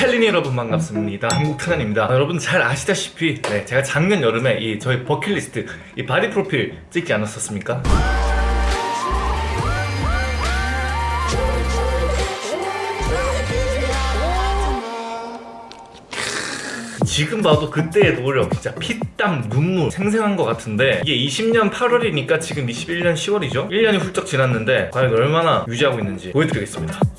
챌린이 여러분 반갑습니다. 한국트란입니다. 아, 여러분 잘 아시다시피 네, 제가 작년 여름에 이 저희 버킷리스트 이 바디 프로필 찍지 않았었습니까? 지금 봐도 그때의 노력 진짜 피땀 눈물 생생한 것 같은데 이게 20년 8월이니까 지금 21년 10월이죠? 1년이 훌쩍 지났는데 과연 얼마나 유지하고 있는지 보여드리겠습니다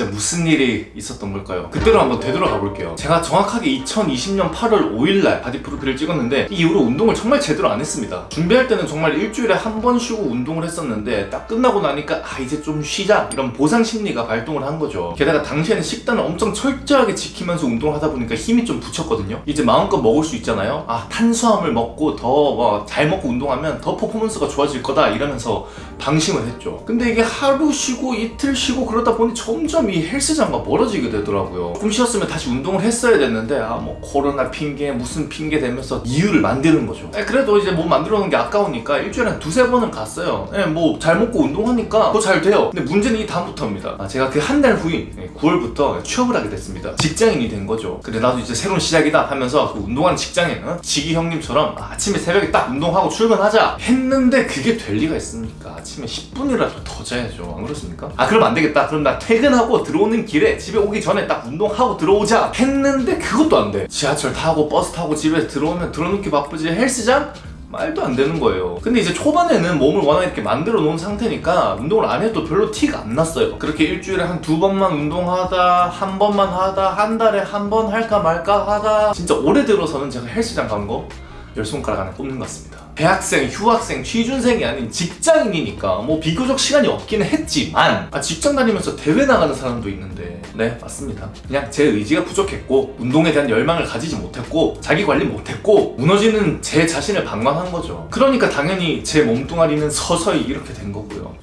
진짜 무슨 일이 있었던 걸까요? 그때로 한번 되돌아가 볼게요. 제가 정확하게 2020년 8월 5일날 바디 프로필을 찍었는데 이 이후로 운동을 정말 제대로 안 했습니다. 준비할 때는 정말 일주일에 한 번 쉬고 운동을 했었는데 딱 끝나고 나니까 아 이제 좀 쉬자 이런 보상 심리가 발동을 한 거죠. 게다가 당시에는 식단을 엄청 철저하게 지키면서 운동을 하다 보니까 힘이 좀 부쳤거든요. 이제 마음껏 먹을 수 있잖아요. 아 탄수화물 먹고 더잘 먹고 운동하면 더 퍼포먼스가 좋아질 거다 이러면서 방심을 했죠. 근데 이게 하루 쉬고 이틀 쉬고 그러다 보니 점점 이 헬스장과 멀어지게 되더라고요. 조금 쉬었으면 다시 운동을 했어야 됐는데 아 뭐 코로나 핑계 무슨 핑계 대면서 이유를 만드는 거죠. 에, 그래도 이제 몸 만들어 놓은 게 아까우니까 일주일에 한 두세 번은 갔어요. 뭐잘 먹고 운동하니까 더잘 돼요. 근데 문제는 이 다음부터입니다. 아, 제가 그 한 달 후인 9월부터 취업을 하게 됐습니다. 직장인이 된 거죠. 근데 나도 이제 새로운 시작이다 하면서 그 운동하는 직장인 어? 지기 형님처럼 아침에 새벽에 딱 운동하고 출근하자 했는데 그게 될 리가 있습니까? 아침에 10분이라도 더 자야죠. 안 그렇습니까? 아 그럼 안 되겠다. 그럼 나 퇴근하고 들어오는 길에 집에 오기 전에 딱 운동하고 들어오자 했는데 그것도 안 돼. 지하철 타고 버스 타고 집에 들어오면 들어놓기 바쁘지 헬스장? 말도 안 되는 거예요. 근데 이제 초반에는 몸을 워낙 이렇게 만들어 놓은 상태니까 운동을 안 해도 별로 티가 안 났어요. 그렇게 일주일에 한 두 번만 운동하다, 한 번만 하다, 한 달에 한 번 할까 말까 하다 진짜 올해 들어서는 제가 헬스장 간거 열 손가락 안에 꼽는 것 같습니다. 대학생, 휴학생, 취준생이 아닌 직장인이니까 뭐 비교적 시간이 없기는 했지만 아, 직장 다니면서 대회 나가는 사람도 있는데 네 맞습니다. 그냥 제 의지가 부족했고 운동에 대한 열망을 가지지 못했고 자기 관리 못했고 무너지는 제 자신을 방관한 거죠. 그러니까 당연히 제 몸뚱아리는 서서히 이렇게 된 거고요.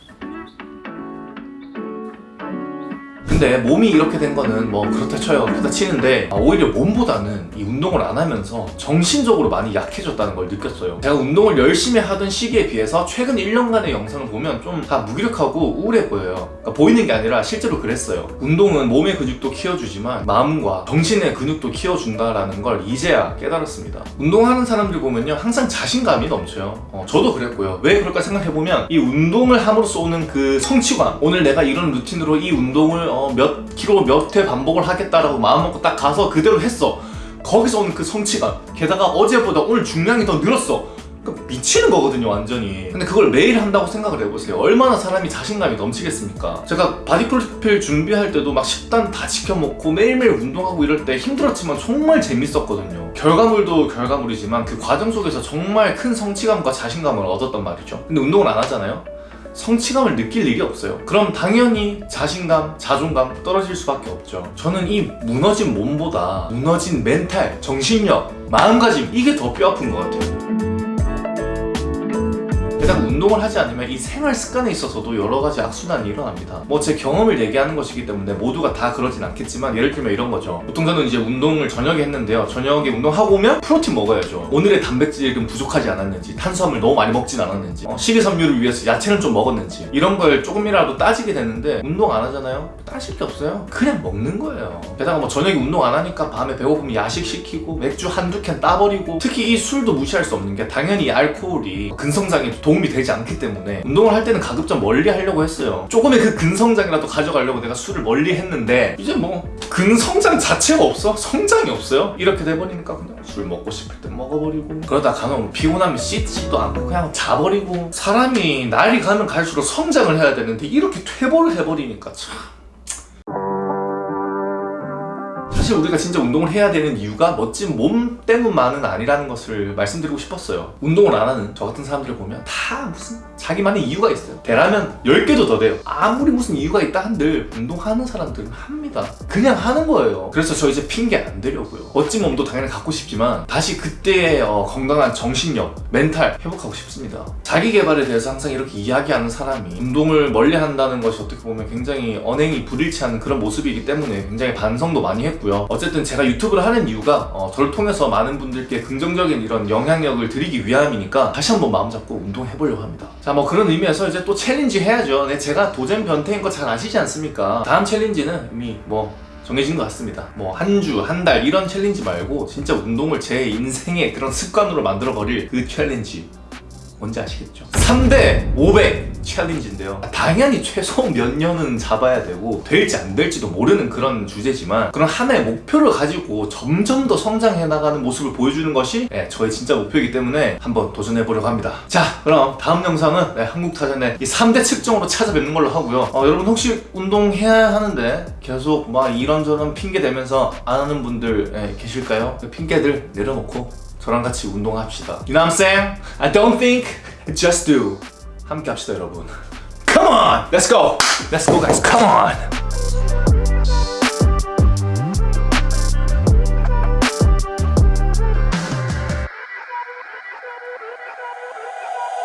근데 몸이 이렇게 된 거는 뭐 그렇다 쳐요 그렇다 치는데 아, 오히려 몸보다는 이 운동을 안 하면서 정신적으로 많이 약해졌다는 걸 느꼈어요. 제가 운동을 열심히 하던 시기에 비해서 최근 1년간의 영상을 보면 좀 다 무기력하고 우울해 보여요. 그러니까 보이는 게 아니라 실제로 그랬어요. 운동은 몸의 근육도 키워주지만 마음과 정신의 근육도 키워준다라는 걸 이제야 깨달았습니다. 운동하는 사람들 보면요 항상 자신감이 넘쳐요. 어, 저도 그랬고요. 왜 그럴까 생각해보면 이 운동을 함으로써 오는 그 성취감 오늘 내가 이런 루틴으로 이 운동을 어, 몇 킬로 몇 회 반복을 하겠다라고 마음먹고 딱 가서 그대로 했어. 거기서 오는 그 성취감. 게다가 어제보다 오늘 중량이 더 늘었어. 그러니까 미치는 거거든요 완전히. 근데 그걸 매일 한다고 생각을 해보세요. 얼마나 사람이 자신감이 넘치겠습니까? 제가 바디 프로필 준비할 때도 막 식단 다 지켜먹고 매일매일 운동하고 이럴 때 힘들었지만 정말 재밌었거든요. 결과물도 결과물이지만 그 과정 속에서 정말 큰 성취감과 자신감을 얻었단 말이죠. 근데 운동을 안 하잖아요 성취감을 느낄 일이 없어요. 그럼 당연히 자신감, 자존감 떨어질 수밖에 없죠. 저는 이 무너진 몸보다 무너진 멘탈, 정신력, 마음가짐 이게 더 뼈아픈 것 같아요 게다가 운동을 하지 않으면 이 생활 습관에 있어서도 여러 가지 악순환이 일어납니다. 뭐 제 경험을 얘기하는 것이기 때문에 모두가 다 그러진 않겠지만 예를 들면 이런 거죠. 보통 저는 이제 운동을 저녁에 했는데요. 저녁에 운동하고 오면 프로틴 먹어야죠. 오늘의 단백질은 부족하지 않았는지 탄수화물 너무 많이 먹진 않았는지 어, 식이섬유를 위해서 야채는 좀 먹었는지 이런 걸 조금이라도 따지게 되는데 운동 안 하잖아요? 따질 게 없어요. 그냥 먹는 거예요. 게다가 뭐 저녁에 운동 안 하니까 밤에 배고프면 야식 시키고 맥주 한두 캔 따버리고 특히 이 술도 무시할 수 없는 게 당연히 이 알코올이 근성장에 도움이 되지 않기 때문에 운동을 할 때는 가급적 멀리 하려고 했어요 조금의 그 근성장이라도 가져가려고 내가 술을 멀리 했는데 이제 뭐 근성장 자체가 없어? 성장이 없어요? 이렇게 돼버리니까 그냥 술 먹고 싶을 때 먹어버리고 그러다 간혹 피곤하면 씻지도 않고 그냥 자버리고 사람이 날이 가면 갈수록 성장을 해야 되는데 이렇게 퇴보를 해버리니까 참 사실 우리가 진짜 운동을 해야 되는 이유가 멋진 몸 때문만은 아니라는 것을 말씀드리고 싶었어요. 운동을 안 하는 저 같은 사람들을 보면 다 무슨 자기만의 이유가 있어요. 되라면 10개도 더 돼요. 아무리 무슨 이유가 있다 한들 운동하는 사람들은 합니다. 그냥 하는 거예요. 그래서 저 이제 핑계 안 대려고요. 멋진 몸도 당연히 갖고 싶지만 다시 그때의 어, 건강한 정신력 멘탈 회복하고 싶습니다. 자기 개발에 대해서 항상 이렇게 이야기하는 사람이 운동을 멀리 한다는 것이 어떻게 보면 굉장히 언행이 불일치하는 그런 모습이기 때문에 굉장히 반성도 많이 했고요 어쨌든 제가 유튜브를 하는 이유가 어, 저를 통해서 많은 분들께 긍정적인 이런 영향력을 드리기 위함이니까 다시 한번 마음 잡고 운동해보려고 합니다. 자 뭐 그런 의미에서 이제 또 챌린지 해야죠. 네, 제가 도전 변태인 거 잘 아시지 않습니까? 다음 챌린지는 이미 뭐 정해진 것 같습니다. 뭐 한 주, 한 달 이런 challenge 말고 진짜 운동을 제 인생의 그런 습관으로 만들어 버릴 그 challenge 뭔지 아시겠죠? 3대 500 challenge인데요. 당연히 최소 몇 년은 잡아야 되고 될지 안 될지도 모르는 그런 주제지만 그런 하나의 목표를 가지고 점점 더 성장해 나가는 모습을 보여주는 것이 네, 저의 진짜 목표이기 때문에 한번 도전해 보려고 합니다. 자, 그럼 다음 영상은 네, 한국타전의 이 3대 측정으로 찾아뵙는 걸로 하고요. 어, 여러분 혹시 운동해야 하는데 계속 막 이런저런 핑계 대면서 안 하는 분들 예, 계실까요? 그 핑계들 내려놓고 저랑 같이 운동합시다. You know what I'm saying? I don't think, just do. 함께 합시다, 여러분. Come on! Let's go! Let's go, guys. Come on!